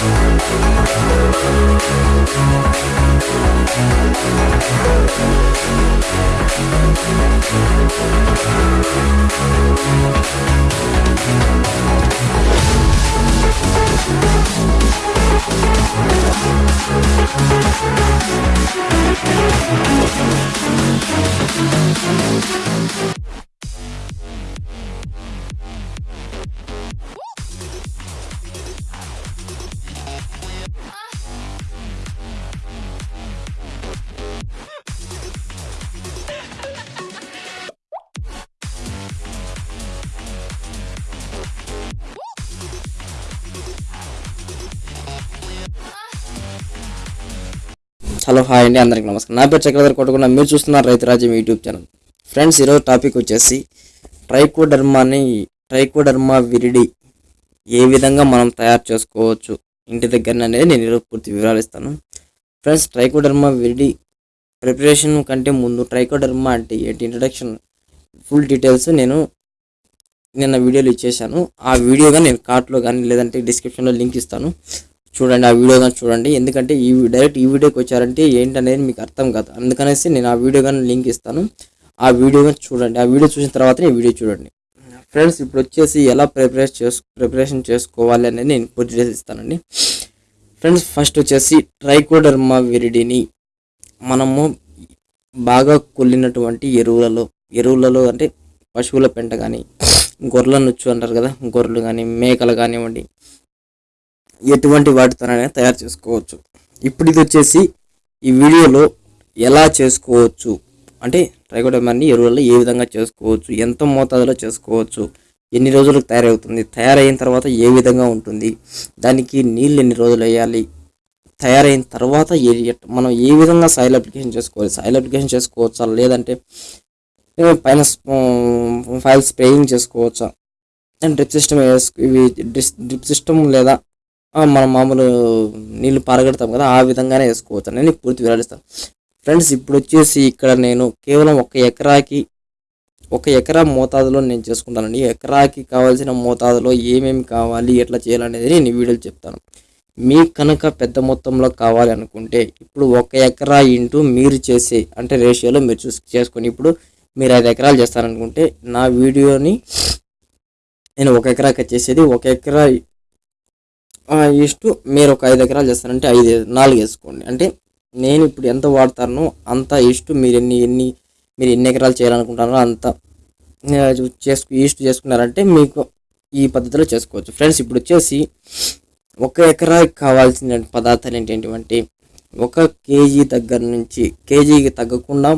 We'll be right back. Hello hi అండి. అందరికి నమస్కారం. నా పేరు చక్రధర్ కొట్టకుండా మీరు చూస్తున్నారు Raithu Rajyam YouTube channel. Friends ఈరోజు టాపిక్ వచ్చేసి ట్రైకోడర్మాని ట్రైకోడర్మా విరిడి ఏ విధంగా మనం తయారు చేసుకోవచ్చు ఇంటి దగ్గర అనేది నేను ఈరోజు పూర్తి వివరాలు ఇస్తాను. ఫ్రెండ్స్ ట్రైకోడర్మా విరిడి ప్రిపరేషన్ కంటే ముందు ట్రైకోడర్మా అంటే ఏంటి? ఇంట్రడక్షన్ ఫుల్ డీటెయిల్స్ నేను నిన్న వీడియోలు ఇచ్చేసాను ఆ వీడియోగా నేను కార్ట్లో కానీ లేదంటే డిస్క్రిప్షన్లో లింక్ ఇస్తాను. చూడండి ఆ వీడియో కానీ చూడండి. ఎందుకంటే ఈ డైరెక్ట్ ఈ వీడియోకి వచ్చారంటే ఏంటనేది మీకు అర్థం కాదు. అందుకనేసి నేను ఆ వీడియో కానీ లింక్ ఇస్తాను. ఆ వీడియో కానీ చూడండి. ఆ వీడియో చూసిన తర్వాత ఈ వీడియో చూడండి. ఫ్రెండ్స్ ఇప్పుడు వచ్చేసి ఎలా ప్రిపరేషన్ చేసు ప్రిపరేషన్ చేసుకోవాలి అనేది నేను పూర్తి డీటెయిల్స్ ఇస్తానండి. ఫ్రెండ్స్ ఫస్ట్ వచ్చేసి ట్రైకోడర్మా విరిడిని మనము బాగా కొల్లినటువంటి ఎరువులలో ఎరువులలో అంటే పశువుల పెంట కానీ గొర్రెల నుచ్చు అంటారు కదా గొర్రెలు కానీ మేకలు కానివ్వండి ఎటువంటి వాటితోనైనా తయారు చేసుకోవచ్చు. ఇప్పుడు ఇది వచ్చేసి ఈ వీడియోలో ఎలా చేసుకోవచ్చు? అంటే ట్రైకోడర్మాని ఎరువులలో ఏ విధంగా చేసుకోవచ్చు? ఎంత మోతాదులో చేసుకోవచ్చు? ఎన్ని రోజులకు తయారవుతుంది? తయారైన తర్వాత ఏ విధంగా ఉంటుంది? దానికి నీళ్ళు ఎన్ని రోజులు వేయాలి? తయారైన తర్వాత ఏ మనం ఏ విధంగా సాయిల్ అప్లికేషన్ చేసుకోవాలి? సాయిల్ అప్లికేషన్ చేసుకోవచ్చా? లేదంటే పైన ఫైల్ స్ప్రేయింగ్ చేసుకోవచ్చా? అండ్ డ్రిప్ సిస్టమ్ ఇవి డ్రిప్ సిస్టమ్ లేదా మనం మామూలు నీళ్ళు పారగడతాం కదా ఆ విధంగానే వేసుకోవచ్చు. అని నేను పూర్తి వివరిస్తాను ఫ్రెండ్స్ ఇప్పుడు వచ్చేసి ఇక్కడ నేను కేవలం ఒక ఎకరాకి ఒక ఎకరా మోతాదులో నేను చేసుకుంటానండి. ఎకరాకి కావాల్సిన మోతాదులో ఏమేమి కావాలి ఎట్లా చేయాలనేది నేను వీడియోలు చెప్తాను. మీకు కనుక పెద్ద మొత్తంలో కావాలి అనుకుంటే ఇప్పుడు ఒక ఎకరా ఇంటూ మీరు చేసే అంటే రేషియోలో మీరు చూసి చేసుకొని ఇప్పుడు మీరు ఐదు ఎకరాలు చేస్తారనుకుంటే నా వీడియోని నేను ఒక ఎకరాకి చేసేది ఒక ఎకరా ఇష్టు మీరు ఒక ఐదు ఎకరాలు చేస్తారంటే ఐదు నాలుగు వేసుకోండి. అంటే నేను ఇప్పుడు ఎంత వాడతానో అంత ఇష్టు మీరు ఎన్ని ఎన్ని మీరు ఎన్ని ఎకరాలు చేయాలనుకుంటారో అంత చేసుకు ఈస్ట్ చేసుకున్నారంటే మీకు ఈ పద్ధతిలో చేసుకోవచ్చు. ఫ్రెండ్స్ ఇప్పుడు వచ్చేసి ఒక ఎకరాకి కావాల్సిన పదార్థాలు ఏంటంటే ఒక కేజీ దగ్గర నుంచి కేజీకి తగ్గకుండా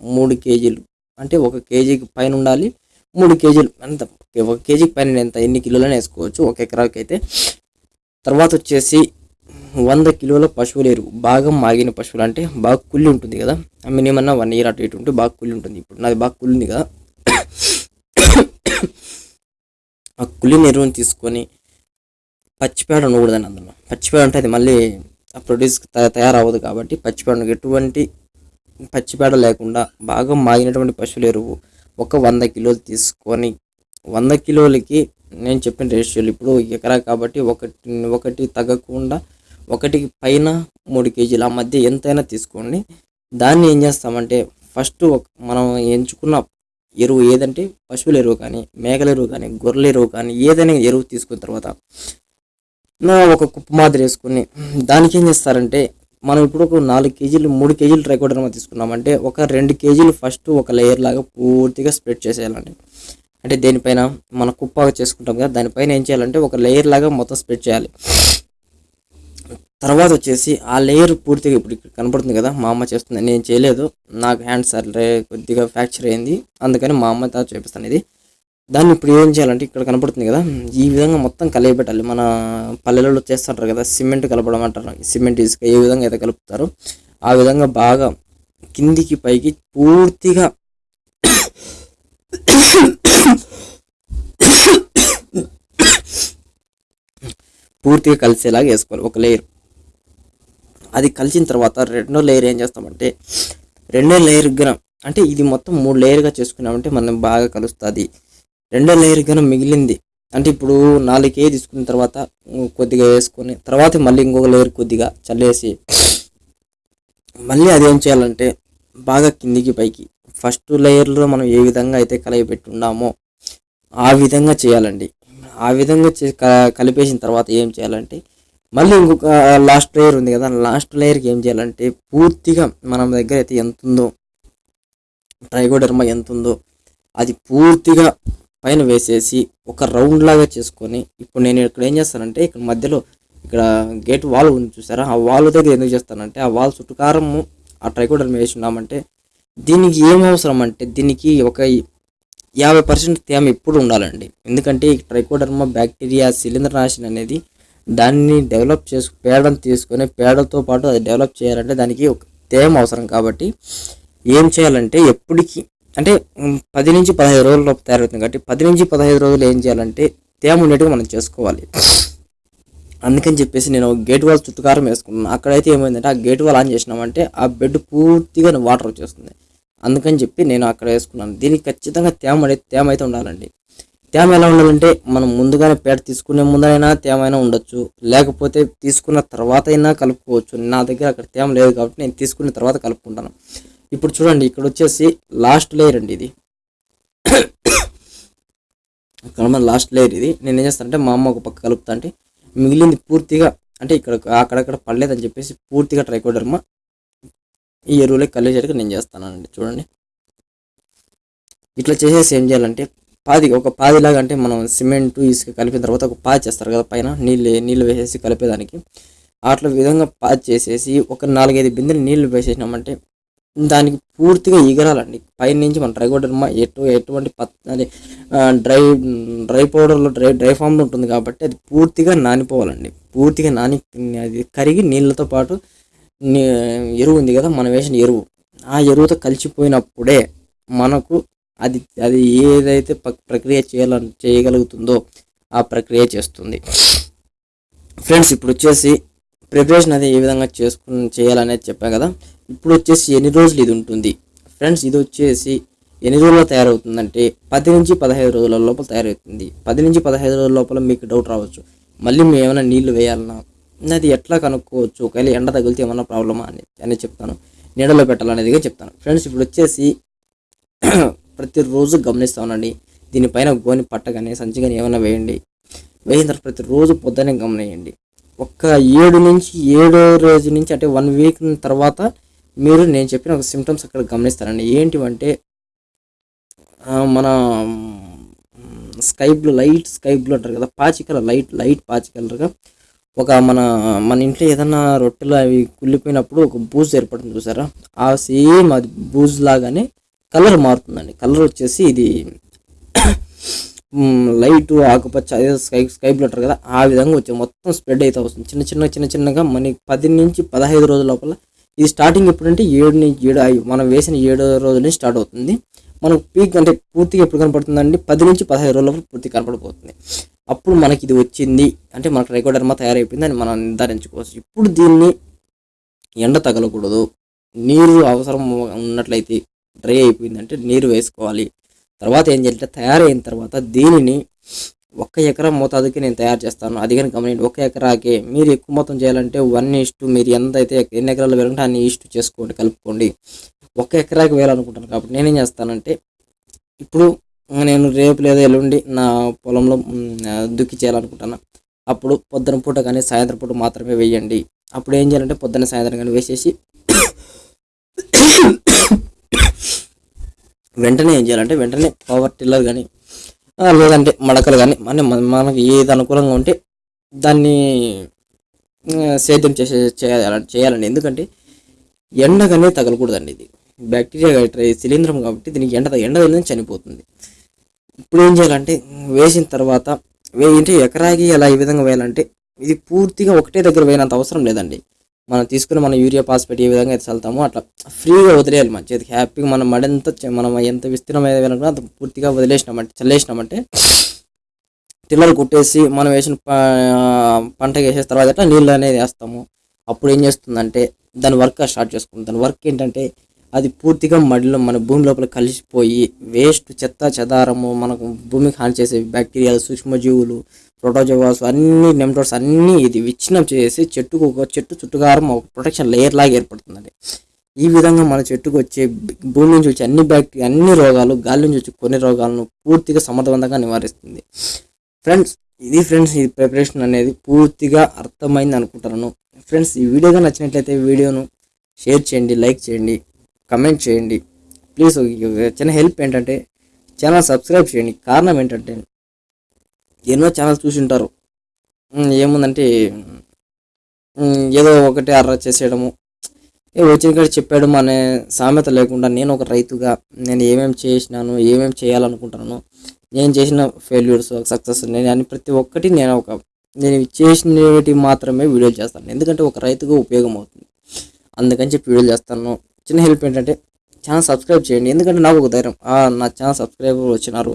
మూడు కేజీలు అంటే ఒక కేజీకి పైన ఉండాలి మూడు కేజీలు అంత ఒక కేజీకి పైన ఎంత ఎన్ని కిలోలని వేసుకోవచ్చు. ఒక ఎకరాకి అయితే తర్వాత వచ్చేసి వంద కిలోల పశువుల ఎరువు బాగా మాగిన పశువులు అంటే బాగా కుళ్ళి ఉంటుంది కదా. మినిమం వన్ ఇయర్ అటు ఇటు ఉంటే బాగా కుళ్ళి ఉంటుంది. ఇప్పుడు నాది బాగా కుళ్ళింది కదా. ఆ కుళ్ళిన ఎరువుని తీసుకొని పచ్చిపేడ ఉండకూడదని అందులో పచ్చిపేడ అంటే అది మళ్ళీ ఆ ప్రొడ్యూస్ తయారవ్వదు కాబట్టి పచ్చిపేడ ఎటువంటి పచ్చిపేడ లేకుండా బాగా మాగినటువంటి పశువుల ఎరువు ఒక వంద కిలోలు తీసుకొని వంద కిలోలకి నేను చెప్పిన రేషియోలు ఇప్పుడు ఎకరా కాబట్టి ఒకటి ఒకటి తగ్గకుండా ఒకటికి పైన మూడు కేజీలు ఆ మధ్య ఎంతైనా తీసుకోండి. దాన్ని ఏం చేస్తామంటే ఫస్ట్ మనం ఎంచుకున్న ఎరువు ఏదంటే పశువుల ఎరువు కానీ మేకల ఎరువు కానీ గొర్రెల ఎరువు కానీ ఏదైనా ఎరువు తీసుకున్న తర్వాత ఒక కుప్ప మాదిరి వేసుకుని దానికి ఏం చేస్తారంటే మనం ఇప్పుడు ఒక నాలుగు కేజీలు మూడు కేజీలు ట్రైకోడర్మా తీసుకున్నామంటే ఒక రెండు కేజీలు ఫస్ట్ ఒక లేయర్ లాగా పూర్తిగా స్ప్రెడ్ చేసేయాలండి. అంటే దేనిపైన మన కుప్పగా చేసుకుంటాం కదా దానిపైన ఏం చేయాలంటే ఒక లేయర్ లాగా మొత్తం స్ప్రెడ్ చేయాలి. తర్వాత వచ్చేసి ఆ లేయర్ పూర్తిగా ఇప్పుడు ఇక్కడ కనపడుతుంది కదా మా అమ్మ చేస్తుంది. నేను చేయలేదు. నాకు హ్యాండ్ సర్లే కొద్దిగా ఫ్రాక్చర్ అయింది. అందుకని మా అమ్మ తా చేపిస్తాను ఇది. దాన్ని ఇప్పుడు ఏం చేయాలంటే ఇక్కడ కనపడుతుంది కదా ఈ విధంగా మొత్తం కలియబెట్టాలి. మన పల్లెలలో చేస్తుంటారు కదా సిమెంట్ కలపడం అంటారు. సిమెంట్ ఇసుక ఏ విధంగా అయితే కలుపుతారో ఆ విధంగా బాగా కిందికి పైకి పూర్తిగా పూర్తిగా కలిసేలాగా వేసుకోవాలి ఒక లేయర్ అది కలిసిన తర్వాత రెండో లేయర్ ఏం చేస్తామంటే రెండో లేయర్ గనం అంటే ఇది మొత్తం మూడు లేయర్గా చేసుకున్నామంటే మనం బాగా కలుస్తుంది. రెండో లేయర్ గనం మిగిలింది. అంటే ఇప్పుడు నాలుగు కేజీ తీసుకున్న తర్వాత కొద్దిగా వేసుకొని తర్వాత మళ్ళీ ఇంకొక లేయర్ కొద్దిగా చల్లేసి మళ్ళీ అదేం చేయాలంటే బాగా కిందికి పైకి ఫస్ట్ లేయర్లో మనం ఏ విధంగా అయితే కలయి పెట్టున్నామో ఆ విధంగా చేయాలండి. ఆ విధంగా చే క- కలిపేసిన తర్వాత ఏం చేయాలంటే మళ్ళీ ఇంకొక లాస్ట్ లేయర్ ఉంది కదా లాస్ట్ లేయర్కి ఏం చేయాలంటే పూర్తిగా మన దగ్గర అయితే ఎంత ఉందో ట్రైకోడర్మా ఎంత ఉందో అది పూర్తిగా పైన వేసేసి ఒక రౌండ్ లాగా చేసుకొని ఇప్పుడు నేను ఇక్కడ ఏం చేస్తానంటే ఇక్కడ మధ్యలో ఇక్కడ గేట్ వాల్ ఉంది చూసారా? ఆ వాల్ దగ్గర ఎందుకు చేస్తానంటే ఆ వాల్ చుట్టుకారము ఆ ట్రైకోడర్మ వేసి ఉన్నామంటే దీనికి ఏం అవసరం అంటే దీనికి ఒక యాభై పర్సెంట్ తేమ ఎప్పుడు ఉండాలండి. ఎందుకంటే ఈ ట్రైకోడర్మా బ్యాక్టీరియా శిలీంద్రనాశిని అనేది దాన్ని డెవలప్ చేసు పేడను తీసుకొని పేడతో పాటు అది డెవలప్ చేయాలంటే దానికి ఒక తేమ అవసరం కాబట్టి ఏం చేయాలంటే ఎప్పటికీ అంటే పది నుంచి పదహైదు రోజుల లోపు తయారవుతుంది కాబట్టి పది నుంచి పదహైదు రోజులు ఏం చేయాలంటే తేమ ఉండేట్టుగా మనం చేసుకోవాలి. అందుకని చెప్పేసి నేను గేట్ వాల్ చుట్టుకారం వేసుకున్నాను. అక్కడైతే ఏమైందంటే ఆ గేట్ వాల్ ఆన్ చేసినామంటే ఆ బెడ్ పూర్తిగా వాటర్ వచ్చేస్తుంది. అందుకని చెప్పి నేను అక్కడ వేసుకున్నాను. దీనికి ఖచ్చితంగా తేమ తేమ అయితే ఉండాలండి. తేమ ఎలా ఉండాలంటే మనం ముందుగానే పేడ తీసుకునే ముందరైనా తేమ అయినా ఉండొచ్చు. లేకపోతే తీసుకున్న తర్వాత అయినా కలుపుకోవచ్చు. నా దగ్గర అక్కడ తేమ లేదు కాబట్టి నేను తీసుకున్న తర్వాత కలుపుకుంటాను. ఇప్పుడు చూడండి ఇక్కడ వచ్చేసి లాస్ట్ లేయర్ అండి ఇది. ఇక్కడ లాస్ట్ లేయర్ ఇది. నేను ఏం చేస్తానంటే మా అమ్మ ఒక పక్క కలుపుతా అంటే మిగిలింది పూర్తిగా అంటే ఇక్కడ అక్కడక్కడ పడలేదని చెప్పేసి పూర్తిగా ట్రైకోడర్మా ఈ ఎరువులే కలిగేటట్టు నేను చేస్తానండి చూడండి. ఇట్లా చేసేసి ఏం చేయాలంటే పాది ఒక పాదిలాగా అంటే మనం సిమెంట్ ఇసుక కలిపిన తర్వాత ఒక పాది చేస్తారు కదా పైన నీళ్ళు నీళ్ళు వేసేసి కలిపేదానికి. అట్లా విధంగా పాది చేసేసి ఒక నాలుగైదు బిందెలు నీళ్ళు వేసేసినామంటే దానికి పూర్తిగా ఎగరాలండి. పైన నుంచి మన ట్రైకోడర్మా ఎటు ఎటువంటి పత్ అది డ్రై డ్రై పౌడర్లో డ్రై డ్రై ఫామ్లో ఉంటుంది కాబట్టి అది పూర్తిగా నానిపోవాలండి. పూర్తిగా నాని అది కరిగి నీళ్ళతో పాటు ఎరువు ఉంది కదా మనం వేసిన ఎరువు. ఆ ఎరువుతో కలిసిపోయినప్పుడే మనకు అది అది ఏదైతే ప్రక్రియ చేయాల చేయగలుగుతుందో ఆ ప్రక్రియ చేస్తుంది. ఫ్రెండ్స్ ఇప్పుడు వచ్చేసి ప్రిపరేషన్ అది ఏ విధంగా చేసుకుని చేయాలనేది చెప్పాను కదా. ఇప్పుడు వచ్చేసి ఎన్ని రోజులు ఇది ఉంటుంది? ఫ్రెండ్స్ ఇది వచ్చేసి ఎన్ని రోజుల్లో తయారవుతుందంటే పది నుంచి పదహైదు రోజుల లోపల తయారవుతుంది. పది నుంచి పదహైదు రోజుల లోపల మీకు డౌట్ రావచ్చు. మళ్ళీ మేము ఏమైనా నీళ్ళు వేయాలన్నా అది ఎట్లా కనుక్కోవచ్చు? ఒకవేళ ఎండ తగిలితే ఏమన్నా ప్రాబ్లమా అని అని చెప్తాను. నీడలో పెట్టాలనేదిగా చెప్తాను. ఫ్రెండ్స్ ఇప్పుడు వచ్చేసి ప్రతిరోజు గమనిస్తా ఉండండి. దీనిపైన గోని పట్ట కానీ సంచి కానీ ఏమైనా వేయండి. వేసిన తర్వాత ప్రతిరోజు పొద్దున్నే గమనియండి. ఒక్క ఏడు నుంచి ఏడో రోజు నుంచి అంటే వన్ వీక్ తర్వాత మీరు నేను చెప్పిన ఒక సిమ్టమ్స్ అక్కడ గమనిస్తారండి ఏంటివంటే మన sky blue light sky blue అంటారు కదా పాచి కలర్ లైట్ లైట్ పాచి కలర్గా ఒక మన మన ఇంట్లో ఏదన్నా రొట్టెలు అవి కుళ్ళిపోయినప్పుడు ఒక బూజ్ ఏర్పడుతుంది చూసారా? ఆ సేమ్ అది బూజ్ లాగానే కలర్ మారుతుందండి. కలర్ వచ్చేసి ఇది లైట్ ఆకుపచ్చ అదే స్కై స్కై బ్లూ అంటారు కదా ఆ విధంగా వచ్చి మొత్తం స్ప్రెడ్ అయితే వస్తుంది. చిన్న చిన్న చిన్న చిన్నగా మనకి పది నుంచి పదహైదు రోజుల లోపల ఇది స్టార్టింగ్ ఎప్పుడంటే ఏడు నుంచి ఏడు మనం వేసిన ఏడో రోజు నుంచి స్టార్ట్ అవుతుంది. మనకు పీక్ అంటే పూర్తిగా ఎప్పుడు కనపడుతుందండి? పది నుంచి పదహైదు రోజుల పూర్తి పూర్తిగా కనపడిపోతుంది. అప్పుడు మనకి ఇది వచ్చింది. అంటే మనకు రెకోడర్మా తయారైపోయింది అని మనం నిర్ధారించుకోవచ్చు. ఇప్పుడు దీన్ని ఎండ తగలకూడదు. నీరు అవసరం ఉన్నట్లయితే డ్రై అయిపోయిందంటే నీరు వేసుకోవాలి. తర్వాత ఏం చేయాలంటే తయారైన తర్వాత దీనిని ఒక్క ఎకరా మోతాదుకి నేను తయారు చేస్తాను. అది కానీ గమనించండి. ఒక ఎకరాకే మీరు ఎక్కువ మొత్తం చేయాలంటే వన్ ఇష్టు మీరు ఎంత అయితే ఎన్ని ఎకరాలు వేయాలంటే అన్ని ఇష్టు చేసుకోండి కలుపుకోండి. ఒక ఎకరాకి వేయాలనుకుంటాను కాబట్టి నేనేం చేస్తానంటే ఇప్పుడు నేను రేపు లేదా ఎల్లుండి నా పొలంలో దుక్కి చేయాలనుకుంటున్నాను అప్పుడు పొద్దున పూట కానీ సాయంత్రం పూట మాత్రమే వేయండి. అప్పుడు ఏం చేయాలంటే పొద్దున్న సాయంత్రం కానీ వేసేసి వెంటనే ఏం చేయాలంటే వెంటనే పవర్ టిల్లర్ కానీ లేదంటే మడకలు కానీ మన మనకి ఏది అనుకూలంగా ఉంటే దాన్ని సేద్యం చేసే చేయాలి చేయాలండి. ఎందుకంటే ఎండ కానీ తగలకూడదండి ఇది. బ్యాక్టీరియా సిలిండ్రం శిలీంద్రం కాబట్టి దీనికి ఎండ ఎండ తగిలిందని చనిపోతుంది. ఇప్పుడు ఏం చేయాలంటే వేసిన తర్వాత వేయంటే ఎకరాకి ఎలా ఈ విధంగా వేయాలంటే ఇది పూర్తిగా ఒకటే దగ్గర వేయనంత అవసరం లేదండి. మనం తీసుకుని మన యూరియా పాస్పేట్ ఏ విధంగా అయితే చల్లుతామో అట్లా ఫ్రీగా వదిలేయాలి మన చేతికి. హ్యాపీగా మనం మడంత మనం ఎంత విస్తీర్ణమైన వేయాలనుకున్నా అంత పూర్తిగా వదిలేసినామంటే చల్లేసినామంటే టిల్లర్ కుట్టేసి మనం వేసిన పంటకి పంట వేసేసిన తర్వాత నీళ్ళు అనేది వేస్తాము. అప్పుడు ఏం చేస్తుందంటే దాని వర్క్ స్టార్ట్ చేసుకుంటాం. దాని వర్క్ ఏంటంటే అది పూర్తిగా మడిలో మన భూమి లోపల కలిసిపోయి వేస్ట్ చెత్త చెదారము మనకు భూమికి హాని చేసే బ్యాక్టీరియాలు సూక్ష్మజీవులు ప్రోటోజోవాస్ అన్ని నెమ్టోడ్స్ అన్నీ ఇది విచ్ఛిన్నం చేసి చెట్టుకు ఒక చెట్టు చుట్టుకారం ఒక ప్రొటెక్షన్ లేయర్ లాగా ఏర్పడుతుందండి. ఈ విధంగా మన చెట్టుకు వచ్చే భూమి నుంచి వచ్చే అన్ని బ్యాక్టీరియా అన్ని రోగాలు గాలి నుంచి వచ్చే కొన్ని రోగాలను పూర్తిగా సమర్థవంతంగా నివారిస్తుంది. ఫ్రెండ్స్ ఇది ఫ్రెండ్స్ ఈ ప్రిపరేషన్ అనేది పూర్తిగా అర్థమైంది అనుకుంటున్నాను. ఫ్రెండ్స్ ఈ వీడియోగా నచ్చినట్లయితే వీడియోను షేర్ చేయండి లైక్ చేయండి. కమెంట్ చేయండి. ప్లీజ్ చిన్న హెల్ప్ ఏంటంటే ఛానల్ సబ్స్క్రైబ్ చేయండి. కారణం ఏంటంటే ఎన్నో ఛానల్స్ చూసి ఉంటారు ఏముందంటే ఏదో ఒకటి అర్ర చేసేయడము. వచ్చిన కాడ చెప్పాడు అనే సామెత లేకుండా నేను ఒక రైతుగా నేను ఏమేమి చేసినాను ఏమేమి చేయాలనుకుంటున్నాను నేను చేసిన ఫెయిల్యూర్స్ సక్సెస్ నేను అని ప్రతి ఒక్కటి నేను ఒక నేను చేసినవి మాత్రమే వీడియోలు చేస్తాను. ఎందుకంటే ఒక రైతుగా ఉపయోగం అవుతుంది. అందుకని చెప్పి వీడియోలు చేస్తాను. చిన్న హెల్ప్ ఏంటంటే ఛానల్ సబ్స్క్రైబ్ చేయండి. ఎందుకంటే నాకు ఒక ధైర్యం. నా ఛానల్ సబ్స్క్రైబర్ వచ్చినారు.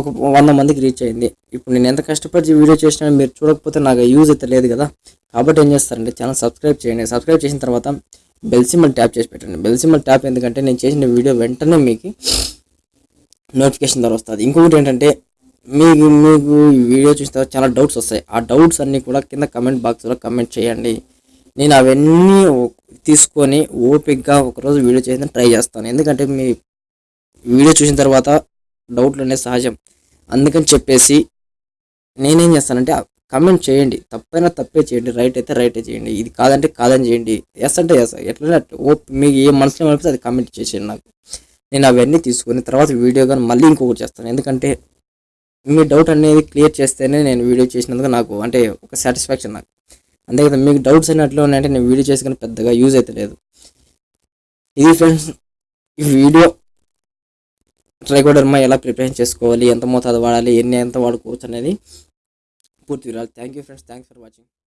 ఒక వంద మందికి రీచ్ అయింది. ఇప్పుడు నేను ఎంత కష్టపడి వీడియో చేసినా మీరు చూడకపోతే నాకు యూజ్ అయితే లేదు కదా. కాబట్టి ఏం చేస్తారంటే ఛానల్ సబ్స్క్రైబ్ చేయండి. సబ్స్క్రైబ్ చేసిన తర్వాత బెల్ సింబల్ ట్యాప్ చేసి పెట్టండి. బెల్ సింబల్ ట్యాప్ ఎందుకంటే నేను చేసిన వీడియో వెంటనే మీకు నోటిఫికేషన్ ద్వారా వస్తుంది. ఇంకొకటి ఏంటంటే మీకు మీకు ఈ వీడియో చూసిన తర్వాత చాలా డౌట్స్ వస్తాయి. ఆ డౌట్స్ అన్నీ కూడా కింద కమెంట్ బాక్స్లో కమెంట్ చేయండి. నేను అవన్నీ తీసుకొని ఓపిక్గా ఒకరోజు వీడియో చేసిన ట్రై చేస్తాను. ఎందుకంటే మీ వీడియో చూసిన తర్వాత డౌట్లు అనేది సహజం. అందుకని చెప్పేసి నేనేం చేస్తానంటే కమెంట్ చేయండి. తప్పైనా తప్పే చేయండి. రైట్ అయితే రైటే చేయండి. ఇది కాదంటే కాదని చేయండి. ఎస్ అంటే ఎస్ ఎట్లా ఓప్ మీకు ఏ మనసులో అనిపిస్తే అది కమెంట్ చేసేయండి నాకు. నేను అవన్నీ తీసుకొని తర్వాత వీడియో కానీ మళ్ళీ ఇంకొకటి చేస్తాను. ఎందుకంటే మీ డౌట్ అనేది క్లియర్ చేస్తేనే నేను వీడియో చేసినందుకు నాకు అంటే ఒక సాటిస్ఫాక్షన్ నాకు. అంతే కదా మీకు డౌట్స్ అయినట్లు ఉన్నాయంటే నేను వీడియో చేసి కానీ పెద్దగా యూజ్ అయితే లేదు. ఇది ఫ్రెండ్స్ ఈ వీడియో ట్రైకోడర్మా ఎలా ప్రిపేర్ చేసుకోవాలి ఎంత మోతాదు వాడాలి ఎన్ని ఎంత వాడుకోవచ్చు అనేది పూర్తి వివరాలు. Thank you friends thanks for watching